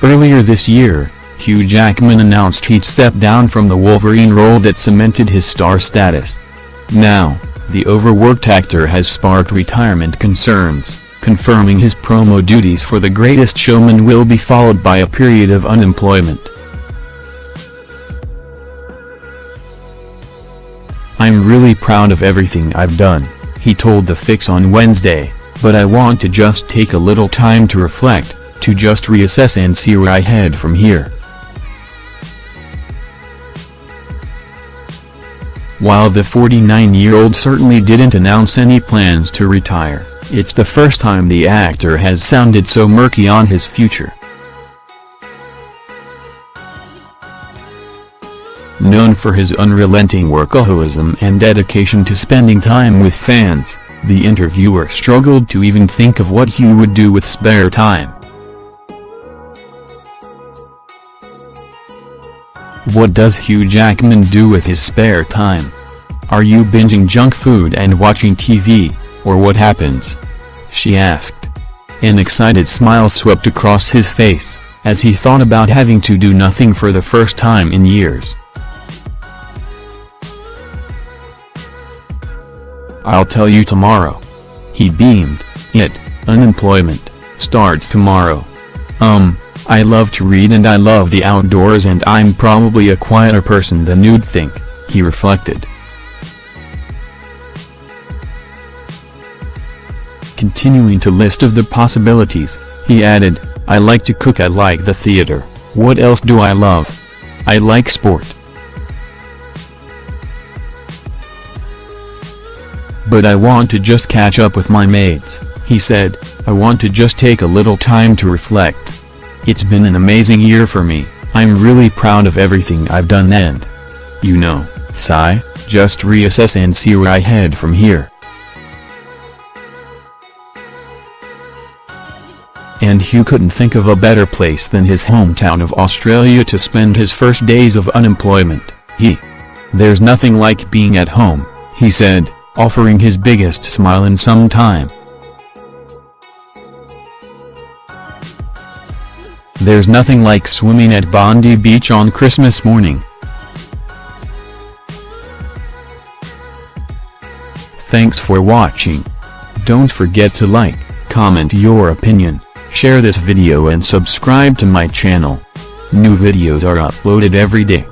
Earlier this year, Hugh Jackman announced he'd step down from the Wolverine role that cemented his star status. Now, the overworked actor has sparked retirement concerns, confirming his promo duties for The Greatest Showman will be followed by a period of unemployment. I'm really proud of everything I've done, he told The Fix on Wednesday, but I want to just take a little time to reflect, to just reassess and see where I head from here. While the 49-year-old certainly didn't announce any plans to retire, it's the first time the actor has sounded so murky on his future. Known for his unrelenting workaholism and dedication to spending time with fans, the interviewer struggled to even think of what he would do with spare time. What does Hugh Jackman do with his spare time? Are you binging junk food and watching TV, or what happens? She asked. An excited smile swept across his face, as he thought about having to do nothing for the first time in years. I'll tell you tomorrow. He beamed, it, unemployment, starts tomorrow. Um, I love to read and I love the outdoors and I'm probably a quieter person than you'd think, he reflected. Continuing to list of the possibilities, he added, I like to cook I like the theater, what else do I love? I like sport. But I want to just catch up with my mates, he said, I want to just take a little time to reflect. It's been an amazing year for me, I'm really proud of everything I've done and, you know, sigh, just reassess and see where I head from here. And Hugh couldn't think of a better place than his hometown of Australia to spend his first days of unemployment, he. There's nothing like being at home, he said offering his biggest smile in some time. There's nothing like swimming at Bondi Beach on Christmas morning. Thanks for watching. Don't forget to like, comment your opinion, share this video and subscribe to my channel. New videos are uploaded every day.